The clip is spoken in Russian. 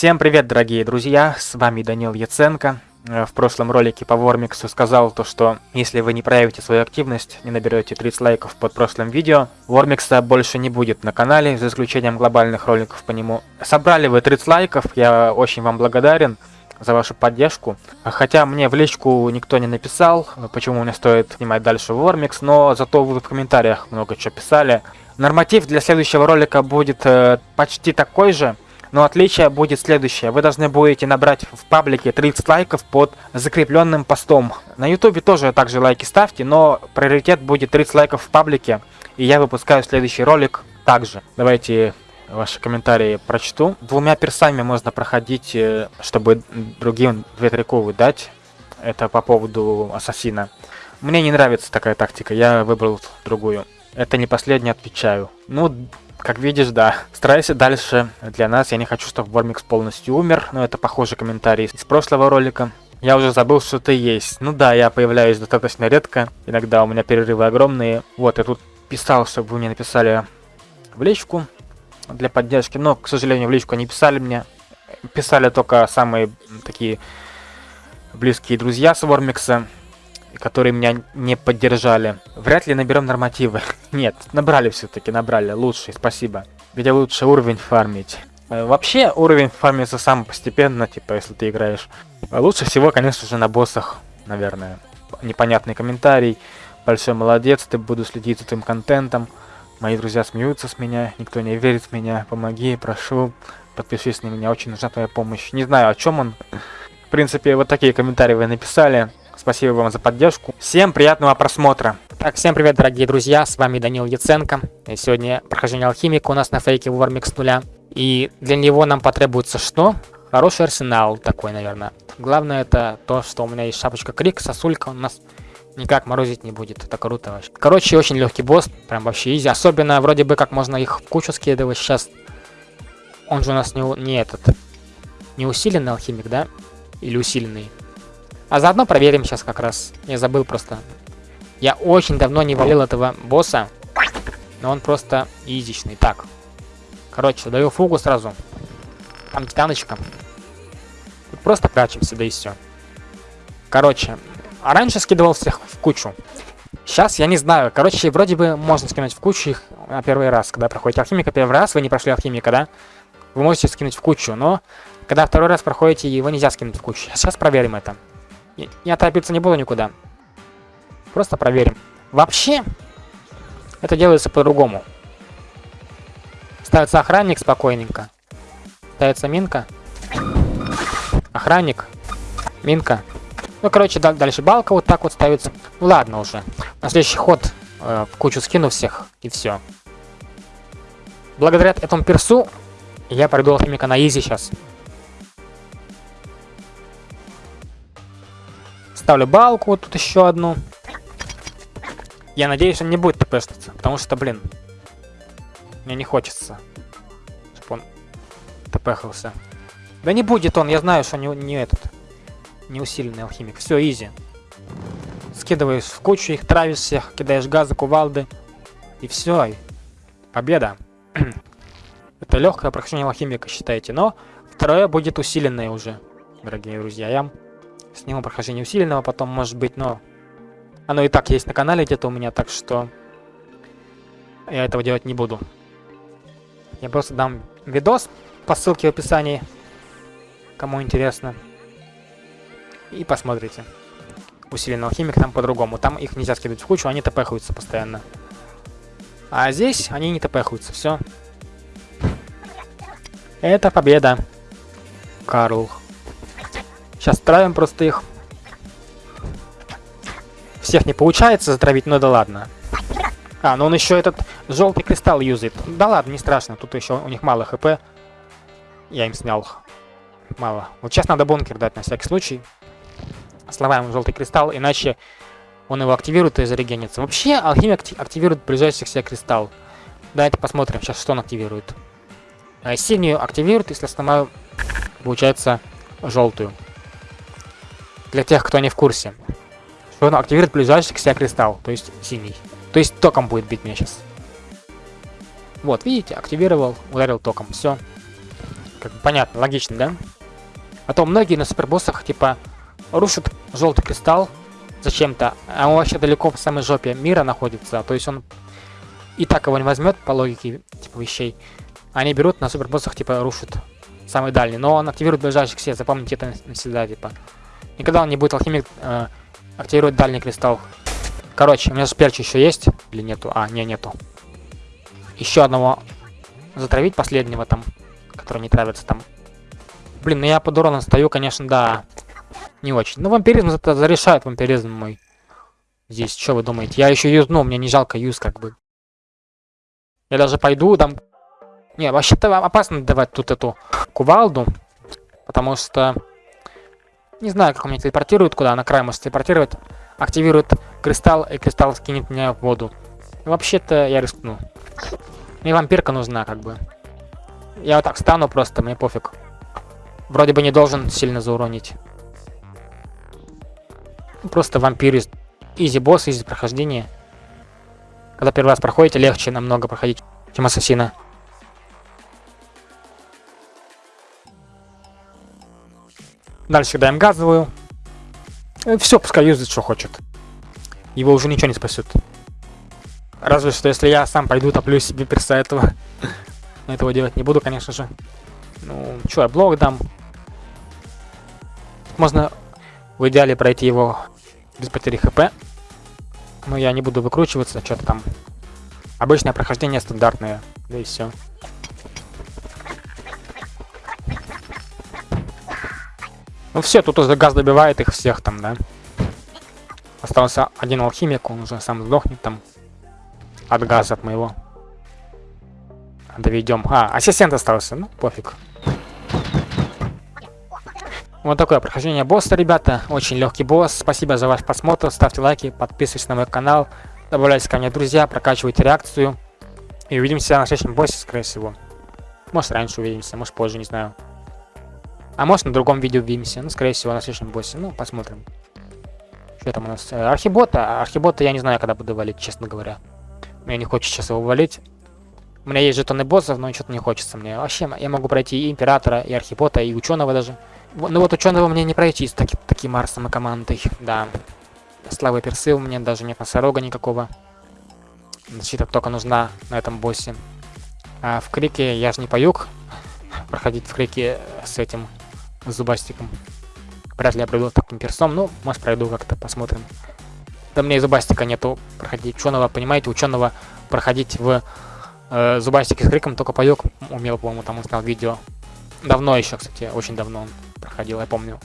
Всем привет, дорогие друзья, с вами Данил Яценко. Э, в прошлом ролике по Вормиксу сказал то, что если вы не проявите свою активность, не наберете 30 лайков под прошлым видео, Вормикса больше не будет на канале, за исключением глобальных роликов по нему. Собрали вы 30 лайков, я очень вам благодарен за вашу поддержку. Хотя мне в личку никто не написал, почему мне стоит снимать дальше Вормикс, но зато вы в комментариях много чего писали. Норматив для следующего ролика будет э, почти такой же, но отличие будет следующее. Вы должны будете набрать в паблике 30 лайков под закрепленным постом. На ютубе тоже также лайки ставьте, но приоритет будет 30 лайков в паблике. И я выпускаю следующий ролик также. Давайте ваши комментарии прочту. Двумя персами можно проходить, э, чтобы другим две триковы дать. Это по поводу ассасина. Мне не нравится такая тактика, я выбрал другую. Это не последний, отвечаю. Ну, как видишь, да. Старайся дальше для нас. Я не хочу, чтобы Вормикс полностью умер, но это похожий комментарий из прошлого ролика. Я уже забыл, что ты есть. Ну да, я появляюсь достаточно редко. Иногда у меня перерывы огромные. Вот, я тут писал, чтобы вы мне написали в личку для поддержки. Но, к сожалению, в личку не писали мне. Писали только самые такие близкие друзья с Вормикса которые меня не поддержали. Вряд ли наберем нормативы. Нет, набрали все-таки, набрали. Лучший, спасибо. Где лучше уровень фармить. Э, вообще, уровень фармится сам постепенно, типа, если ты играешь. Лучше всего, конечно же, на боссах, наверное. Непонятный комментарий. Большой молодец, ты буду следить за твоим контентом. Мои друзья смеются с меня, никто не верит в меня. Помоги, прошу, подпишись на меня, очень нужна твоя помощь. Не знаю, о чем он. В принципе, вот такие комментарии вы написали. Спасибо вам за поддержку. Всем приятного просмотра. Так, всем привет, дорогие друзья, с вами Данил Яценко. И сегодня прохождение алхимика у нас на фейке Warmix нуля. И для него нам потребуется что? Хороший арсенал такой, наверное. Главное это то, что у меня есть шапочка крик, сосулька у нас никак морозить не будет. Это круто вообще. Короче, очень легкий босс, прям вообще изи. Особенно вроде бы как можно их в кучу скидывать сейчас. Он же у нас не, не этот, не усиленный алхимик, да? Или усиленный? А заодно проверим сейчас как раз. Я забыл просто. Я очень давно не валил этого босса. Но он просто изичный. Так. Короче, даю фугу сразу. Там титаночка. Тут просто прячемся, да и все. Короче, а раньше скидывал всех в кучу. Сейчас я не знаю. Короче, вроде бы можно скинуть в кучу их на первый раз. Когда проходите алхимика первый раз, вы не прошли алхимика, да? Вы можете скинуть в кучу, но когда второй раз проходите, его нельзя скинуть в кучу. Сейчас проверим это. Я торопиться не буду никуда. Просто проверим. Вообще, это делается по-другому. Ставится охранник спокойненько. Ставится минка. Охранник. Минка. Ну, короче, дальше балка вот так вот ставится. Ну, ладно уже. На следующий ход э, кучу скину всех, и все. Благодаря этому персу я пройду алхимика на изи сейчас. Ставлю балку, вот тут еще одну. Я надеюсь, он не будет тпшиться, потому что, блин, мне не хочется, чтобы он тпхался. Да не будет он, я знаю, что не, не этот, не усиленный алхимик. Все, изи. Скидываешь в кучу их, травишь всех, кидаешь газы, кувалды. И все, победа. Это легкое прохождение алхимика, считайте. Но второе будет усиленное уже, дорогие друзья. Я Сниму прохождение усиленного потом, может быть, но... Оно и так есть на канале где-то у меня, так что... Я этого делать не буду. Я просто дам видос по ссылке в описании. Кому интересно. И посмотрите. Усиленный алхимик там по-другому. Там их нельзя скидывать в кучу, они тпхаются постоянно. А здесь они не тпхаются. Все. Это победа. Карл. Сейчас травим просто их. Всех не получается затравить, но да ладно. А, ну он еще этот желтый кристалл юзает. Да ладно, не страшно, тут еще у них мало хп. Я им снял мало. Вот сейчас надо бункер дать на всякий случай. Сломаем желтый кристалл, иначе он его активирует и зарегенится. Вообще, алхимик активирует ближайший себе кристалл. Давайте посмотрим сейчас, что он активирует. А, синюю активирует, если сломаю, получается, желтую. Для тех, кто не в курсе. Что он активирует ближайший к себе кристалл, то есть синий. То есть током будет бить меня сейчас. Вот, видите, активировал, ударил током, все. Как бы понятно, логично, да? А то многие на супербоссах, типа, рушат желтый кристалл зачем-то, а он вообще далеко в самой жопе мира находится, то есть он и так его не возьмет по логике, типа, вещей. Они берут на супербоссах, типа, рушат самый дальний, но он активирует ближайших все, запомните это навсегда, типа. Никогда он не будет алхимик э, активировать дальний кристалл. Короче, у меня же перч еще есть или нету? А, не, нету. Еще одного затравить последнего там, который не травится там. Блин, ну я под уроном стою, конечно, да. Не очень. Ну, вампиризм это зарешает вампиризм мой. Здесь, что вы думаете? Я еще юзну, мне не жалко юз, как бы. Я даже пойду, дам... Не, вообще-то опасно давать тут эту кувалду. Потому что... Не знаю, как он меня телепортирует куда, на край может телепортировать. Активирует кристалл, и кристалл скинет меня в воду. Вообще-то я рискну. Мне вампирка нужна, как бы. Я вот так стану просто, мне пофиг. Вроде бы не должен сильно зауронить. Просто вампир из изи босс, изи прохождение. Когда первый раз проходите, легче намного проходить, чем ассасина. Дальше даем газовую. Э, Все, пускай юзает, что хочет. Его уже ничего не спасет. Разве что, если я сам пойду топлю себе перса этого. Но этого делать не буду, конечно же. Ну, что, я блок дам. Можно в идеале пройти его без потери хп. Но я не буду выкручиваться, что-то там. Обычное прохождение стандартное. Да и все. Ну все, тут уже газ добивает их всех там, да. Остался один алхимик, он уже сам сдохнет там. От газа от моего. Доведем. А, ассистент остался, ну пофиг. Вот такое прохождение босса, ребята. Очень легкий босс. Спасибо за ваш просмотр. Ставьте лайки, подписывайтесь на мой канал. Добавляйтесь ко мне, друзья, прокачивайте реакцию. И увидимся на следующем боссе, скорее всего. Может, раньше увидимся, может, позже, не знаю. А может, на другом видео увидимся. Ну, скорее всего, на следующем боссе. Ну, посмотрим. Что там у нас? Э, архибота. Архибота я не знаю, когда буду валить, честно говоря. Мне не хочется сейчас его валить. У меня есть жетоны боссов, но что-то не хочется мне. Вообще, я могу пройти и Императора, и Архибота, и Ученого даже. Ну вот Ученого мне не пройти с таки, таким Марсом и командой. Да. Славы персы у меня даже нет носорога никакого. Защита только нужна на этом боссе. А в Крике я же не поюг проходить в Крике с этим зубастиком. Вряд ли я пройду таким персом, ну, может пройду как-то, посмотрим. Да мне и зубастика нету проходить ученого, понимаете, ученого проходить в э, зубастике с криком только паёк умел, по-моему, там он снял видео. Давно еще, кстати, очень давно он проходил, я помню.